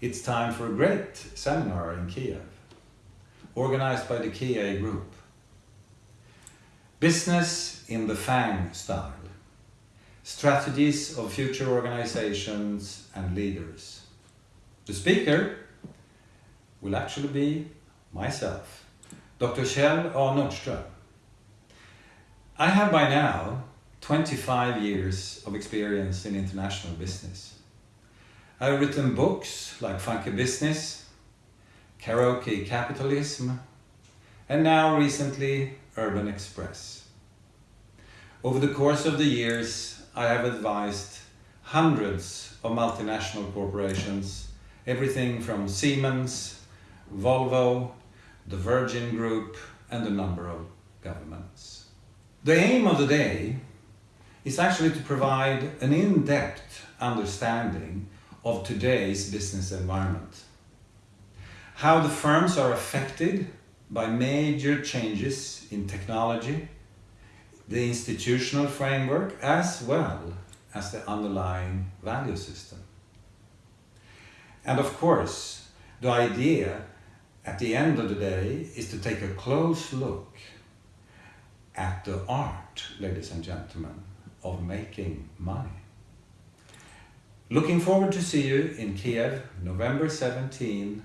It's time for a great seminar in Kiev, organized by the KIA Group. Business in the FANG style. Strategies of future organizations and leaders. The speaker will actually be myself, Dr. Kjell A. Nordström. I have by now 25 years of experience in international business. I've written books like Funky Business, Karaoke Capitalism, and now recently Urban Express. Over the course of the years, I have advised hundreds of multinational corporations, everything from Siemens, Volvo, the Virgin Group, and a number of governments. The aim of the day is actually to provide an in-depth understanding of today's business environment. How the firms are affected by major changes in technology, the institutional framework, as well as the underlying value system. And of course, the idea at the end of the day is to take a close look at the art, ladies and gentlemen, of making money. Looking forward to see you in Kiev, November 17